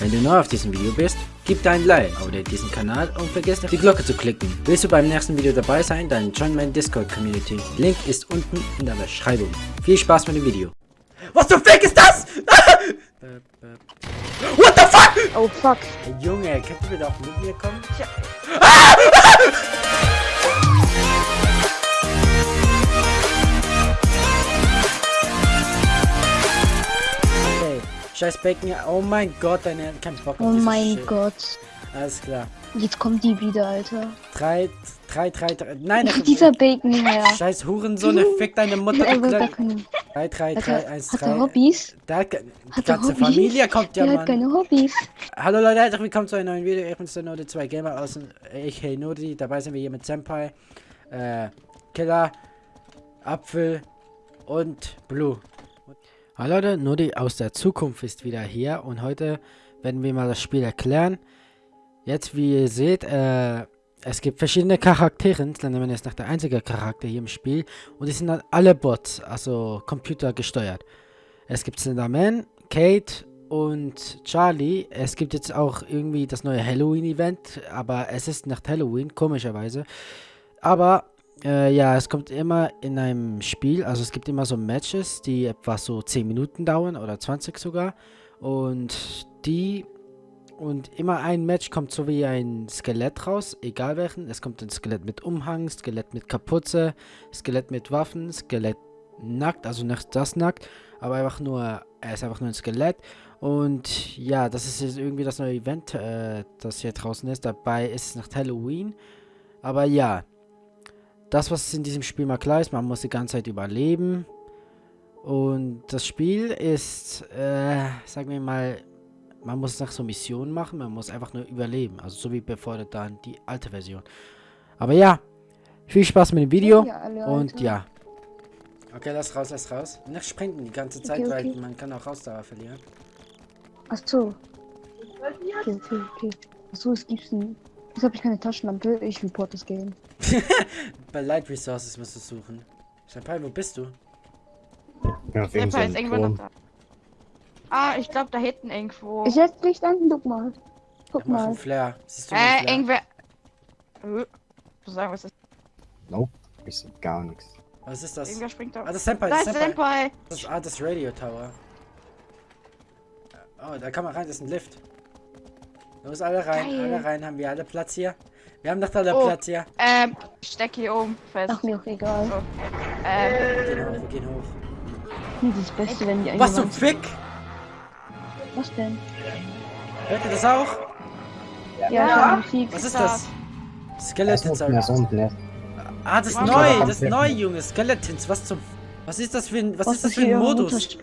Wenn du neu auf diesem Video bist, gib dein Like, abonniere diesen Kanal und vergiss nicht die Glocke zu klicken. Willst du beim nächsten Video dabei sein, dann join meine Discord Community. Link ist unten in der Beschreibung. Viel Spaß mit dem Video. Was zum Fick ist das? What the fuck? Oh fuck. Hey, Junge, kannst du bitte auch mit mir kommen? Ja. Okay, scheiß Becken. Oh mein Gott, deine kein Bock auf Oh mein Shit. Gott. Alles klar. Jetzt kommt die wieder, Alter. 3, 3, 3, 3. Nein, Ach, dieser Bacon her. Scheiß Hurensohn, fick deine Mutter. Er will gar Klein- keine. 3, 3, Hat 3, 1, hat 3. er Hobbys? Da hat die Hat ganze Hobbys? Familie kommt ja, Der hat Mann. keine Hobbys. Hallo Leute, herzlich willkommen zu einem neuen Video. Ich bin's der Node 2 Gamer aus Ich Hey Nodi. Dabei sind wir hier mit Senpai, äh, Killer, Apfel und Blue. Hallo Leute, Nodi aus der Zukunft ist wieder hier und heute werden wir mal das Spiel erklären. Jetzt, wie ihr seht, äh, es gibt verschiedene Charaktere. Slenderman ist noch der einzige Charakter hier im Spiel und die sind dann alle Bots, also computergesteuert. Es gibt Slenderman, Kate und Charlie. Es gibt jetzt auch irgendwie das neue Halloween-Event, aber es ist nach Halloween, komischerweise. Aber äh, ja, es kommt immer in einem Spiel, also es gibt immer so Matches, die etwa so 10 Minuten dauern oder 20 sogar. Und die und immer ein Match kommt so wie ein Skelett raus, egal welchen. Es kommt ein Skelett mit Umhang, Skelett mit Kapuze, Skelett mit Waffen, Skelett nackt, also nicht das nackt, aber einfach nur, er ist einfach nur ein Skelett. Und ja, das ist jetzt irgendwie das neue Event, äh, das hier draußen ist. Dabei ist es nach Halloween. Aber ja, das, was in diesem Spiel mal klar ist, man muss die ganze Zeit überleben. Und das Spiel ist, äh, sagen wir mal, man muss nach so Missionen machen, man muss einfach nur überleben. Also so wie bevor dann die alte Version. Aber ja, viel Spaß mit dem Video. Ja, alle, Und ja. Okay, lass raus, lass raus. Nicht sprinten die ganze Zeit, Okay, weil okay. man kann auch Ausdauer verlieren. Ach so. Okay, okay, okay. Ach so, es gibt's nicht. Jetzt habe ich keine Taschenlampe. Ich report das Game. Bei Light Resources musst du suchen. Senpai, wo bist du? Ja, auf Fall ist irgendwo noch da. Ah, ich glaube da hinten irgendwo. Ich setz Licht an, guck mal. Guck macht mal. einen Flare. Siehst du äh, Flare? irgendwer. Äh, was sagen, was ist Nope, ich sehe gar nichts. Was ist das? Irgendwer springt da. Ah, das ist Senpai, Da das ist ist Senpai. Senpai. Das ist, ah, das Radio Tower. Oh, da kann man rein, das ist ein Lift. Los, alle rein, Geil. alle rein, haben wir alle Platz hier? Wir haben doch alle Oh. Platz hier. Ähm, steck hier oben fest. Ach, mir auch egal. So. Ähm, Wir gehen hoch, wir gehen hoch. Das ist das Beste, wenn die Was zum Fick? Was denn? Hört ihr das auch? Ja, Ja. ja. Was ist Da. das? Skeletons. unten, ne? Ah, das ist Wow. neu, das ist neu, Junge. Skeletons, was zum... Was ist das für ein, was Was ist das für ein Modus?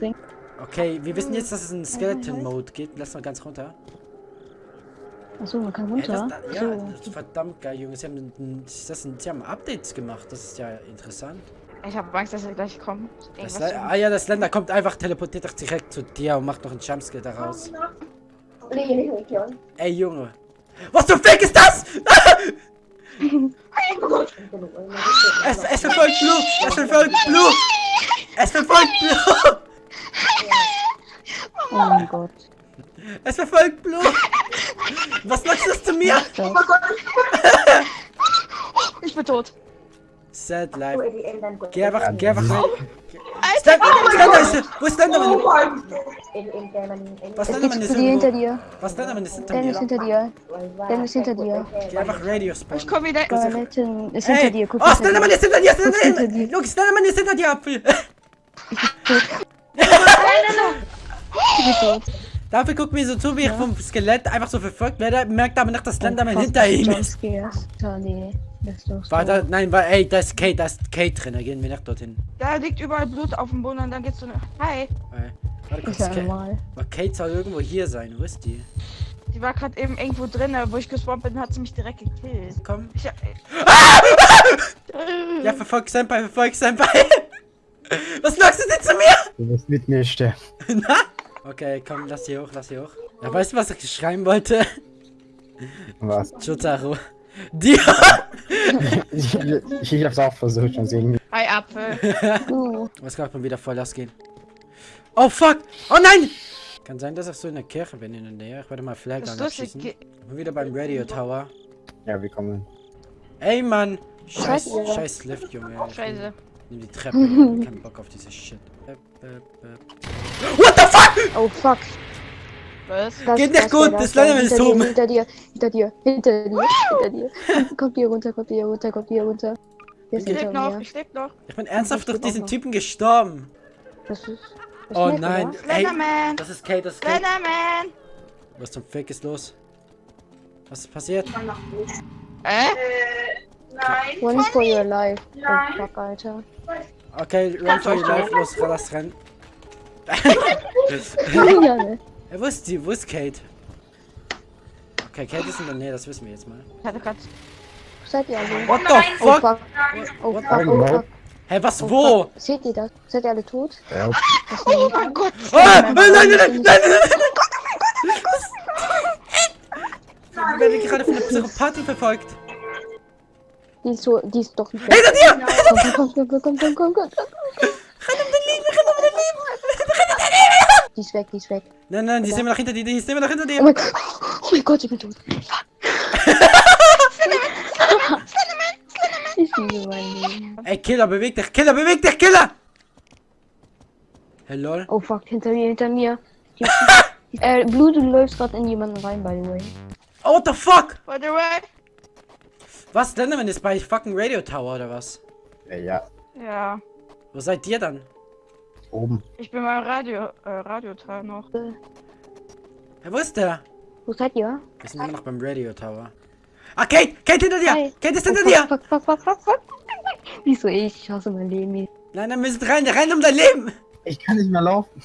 Okay, wir wissen jetzt, dass es einen Skeleton-Mode gibt. Lass mal ganz runter. Achso, man kann runter. das, ja, so. das ist verdammt geil, Junge. Sie haben, das sind, sie haben Updates gemacht. Das ist ja interessant. ich habe Angst, dass er gleich kommt. Das ah ja, das Länder kommt einfach, teleportiert doch direkt zu dir und macht noch einen Jumpscare daraus. Ey, Junge. Was zum Fick ist das? es, es verfolgt Blue! Es verfolgt Blue! Es verfolgt Blue! Oh mein Gott. Es verfolgt Blue! Was sagst du das zu mir? Das. ich bin tot. Sad life. Geh einfach, geh einfach rein. Alter, Slender, Slender ist Wo ist Slenderman? Was Es Slenderman ist hinter dir. Was Slenderman ist hinter ist mir? hinter dir. Dan ist hinter dir. Geh einfach Radio spawnen. ich komm wieder. Skeleton ist hinter Hey! dir. Guck Oh, hinter Slenderman dir. ist hinter dir! hinter Slenderman! dir. Look, Slenderman ist hinter dir, Apfel! Ich bin tot. Dafür guckt mir so zu, wie ich vom Skelett einfach so verfolgt werde, merkt aber nicht, dass Slenderman Fast hinter ihm ist. Jumpscares. Charlie. Das ist doch so. War da, nein, war, ey, da ist Kate, da ist Kate drin, da gehen wir nicht dorthin. Da liegt überall Blut auf dem Boden und dann geht's so eine. Hi. Ey, Warte kurz, Kate, aber Kate soll irgendwo hier sein, wo ist die? Die war gerade eben irgendwo drin, wo ich gespawnt bin, hat sie mich direkt gekillt. Komm. Ich, äh, Ja, verfolg Senpai, verfolg Senpai. Was sagst du denn zu mir? Du wirst mit mir sterben. Na? Okay, komm, lass sie hoch, lass sie hoch. Ja, weißt du, was ich schreiben wollte? Was? Jotaro. Dir! Ich, ich, ich hab's auch versucht schon irgendwie. Hi Apfel. Uh, Was kann man wieder voll ausgehen? Oh fuck! Oh nein! Kann sein, dass ich so in der Kirche bin in der Nähe. Ich werde mal Das Flagger ist lustig. abschießen. Ge- Ich bin wieder beim Radio Tower. Ja, wir kommen. Ey, Mann! Scheiß, ihr? scheiß Lift, Junge. Scheiße. Nimm die Treppe. Ich hab keinen Bock auf diese Shit. Bäp, bäp, bäp. What the fuck? Oh fuck. Was? Das, Geht nicht gut, das, Slenderman ist hinter dir, oben. Hinter dir, hinter dir, hinter dir, hinter dir. Kommt- hier runter, kommt hier runter, kommt hier runter. Ist Ich leb hinter noch, ich leb noch. Ich bin ernsthaft durch diesen noch. Typen gestorben. Das ist. Das Oh nein. Ey, Slenderman! das ist Kate, das ist Kate. Slenderman! Was zum Fick ist los? Was ist passiert? Äh? One for your life. Oh fuck, Alter. Okay, run for your life, los, lass rennen. Ja, ne? Ey, wo ist die? Wo ist Kate? Okay, Kate ist in der Nähe, das wissen wir jetzt mal. Ich hatte grad. Wo seid ihr alle? What the Oh fuck? fuck. Oh fuck, oh fuck. Hä, was, Oh, wo? fuck. Seht ihr das? Seid ihr alle tot? Ja, Oh mein Gott! Ah, nein, nein, nein, nein, nein, nein, nein, nein. Wir werden gerade von einer Psychopathin verfolgt. Die ist so, die ist doch nicht. Hinter dir! Komm, komm, komm, komm, komm, komm, komm, komm. Renn um dein Leben, renn um dein Leben! Die ist weg, die ist weg. Nein, nein, die ist immer noch hinter dir, die ist immer noch hinter Oh dir. mein Gott. Oh mein Gott, ich bin tot. Ich liebe mein Leben. Ey, Killer, beweg dich, Killer, beweg dich, Killer! Hey, lol. Oh fuck, hinter mir, hinter mir. äh, Blue, du läufst gerade in jemanden rein, by the way. Oh, what the fuck? By the way? Was, Slenderman ist bei fucking Radio Tower oder was? ja, ja, Ja. Wo seid ihr dann? Oben. Ich bin beim Radio, äh, Radioteil noch. Hey, wo ist der? Wo seid ihr? Wir sind immer noch beim Radio Tower. Ah, Kate! Kate hinter dir! Hi. Kate ist Oh, hinter fuck, dir! Fuck, fuck, fuck, fuck, fuck. Wieso ich? Ich hasse mein Leben. Nein, nein, wir sind rein, rein um dein Leben! Ich kann nicht mehr laufen.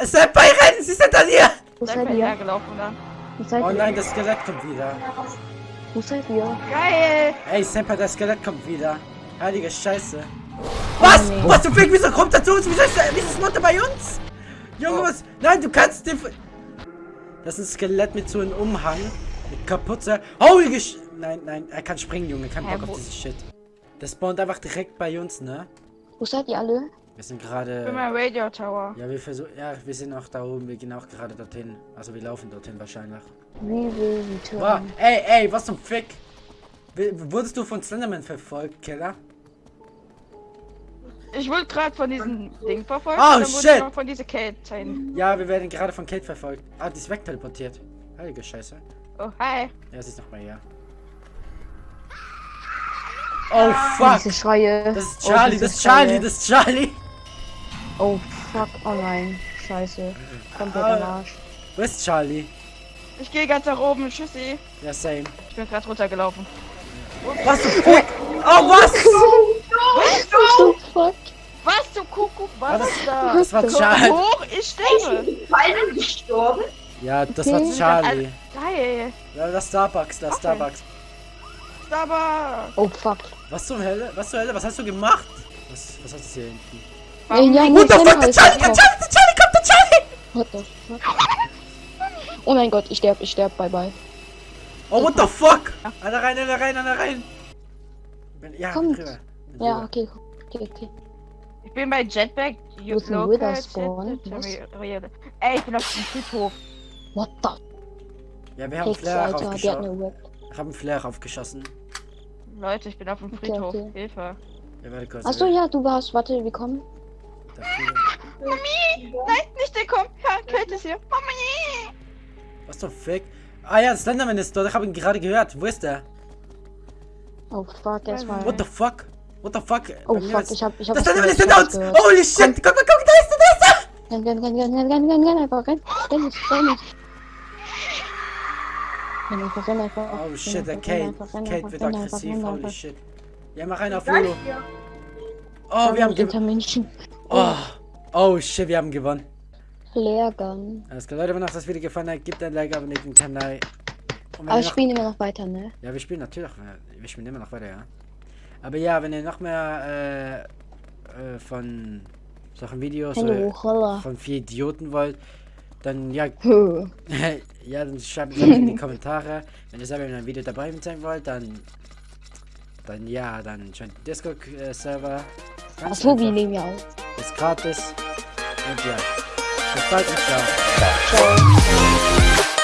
Äh, Senpai, rennen! Sie ist hinter dir! Wo Seid ihr? hergelaufen dann. Wo seid Oh ihr? nein, das Skelett kommt wieder. Wo seid ihr? Geil! Ey, Senpai, das Skelett kommt wieder. Heilige Scheiße. Was? nee. Was zum Fick? Wieso kommt er zu uns? Wieso ist, er- wieso ist Mutter bei uns? Junge, Oh. was? Nein, du kannst den... Das ist ein Skelett mit so einem Umhang. Mit Kapuze. Holy Gesch... Nein, nein, er kann springen, Junge. Kein Bock auf dieses Shit. Das spawnt einfach direkt bei uns, ne? Wo seid ihr alle? Wir sind Ich bin gerade... beim Radio Tower. Ja, wir versuchen... Ja, wir sind auch da oben. Wir gehen auch gerade dorthin. Also wir laufen dorthin wahrscheinlich. We will return. Boah, ey, ey, was zum Fick? W- Wurdest du von Slenderman verfolgt, Killer? Ich wurde gerade von diesem Ding verfolgt. Oh, dann wurde shit. ich noch von dieser Kate sein. Ja, wir werden gerade von Kate verfolgt. Ah, die ist wegteleportiert. Heilige Scheiße. Oh, hi. Ja, sie ist noch mal hier. Oh, fuck. Diese Schreie. Das ist Oh, Charlie, diese das ist Charlie, Schreie. das ist Charlie. Oh fuck, oh nein. Scheiße. Komplett Ah. am Arsch. Wo ist Charlie? Ich gehe ganz nach oben. Tschüssi. Ja, same. Ich bin gerade runtergelaufen. Was zum Fick? Oh, was? Oh fuck. Was Kuckuck? Was das, ist da? das war Charlie. hoch, ich sterbe. beide gestorben? Ja, das Okay. war Charlie. Geil. Ja, das Starbucks, das Okay. Starbucks. Aber. Oh fuck. Was zum Hölle? Was zur Hölle? Was hast du gemacht? Was, was hast du hier hinten? Ey, ja, What the fuck? Sender Der Charlie, der Charlie, der Charlie kommt, der Charlie! What the fuck? Oh mein Gott, ich sterb, ich sterb, bye bye. Oh, what the fuck? Alle rein, alle rein, alle rein. Ja, Kommt. Ja, okay, okay, okay. Ich bin bei Jetpack. Wo ist ein Witherspawn? Jet- Ey, ich bin auf dem Friedhof. What the Ja, wir haben Hex, Flair Alter, die hat aufgeschossen. eine Web. haben Flair aufgeschossen. Leute, ich bin auf dem Okay, Friedhof. okay. Hilfe. Ja, warte kurz. Achso, ja, du warst, warte, wir kommen. Fliegen- Nein, nicht der kommt. Ja, Kate ist hier. Mami. Was zum Fick? Ah ja, Slenderman ist dort. Ich habe ihn gerade gehört. Wo ist der? Oh fuck, erstmal. What the fuck? What the fuck? Oh fuck, ist- ich hab, ich hab Das ist uns! was gehört. Holy shit! Guck mal, guck da ist er, da ist er! Renn, renn, renn, renn, renn, renn, renn, renn, einfach, renn. Renn nicht, renn nicht. Renn einfach, renn einfach. Oh renn shit, der Kate. Kate wird aggressiv. renn Holy shit. Ja, mach einen auf Lulu. Oh, wir Renn haben gewonnen. Oh. oh shit, wir haben gewonnen. Leergang. Alles klar, Leute, wenn euch das Video gefallen hat, gebt ein Like, abonniert den Kanal. Aber ich noch- spiele immer noch weiter, ne? Ja, wir spielen natürlich. Wir spielen immer noch weiter, ja. Aber ja, wenn ihr noch mehr äh, äh, von solchen Videos holla. von vier Idioten wollt, dann ja, ja, dann schreibt es in die Kommentare. Wenn ihr selber in einem Video dabei sein wollt, dann dann ja, dann joint den Discord-Server. Achso, wir nehmen ja auf. Ist gratis. Und ja. Bis bald und ciao. Ciao. Ciao.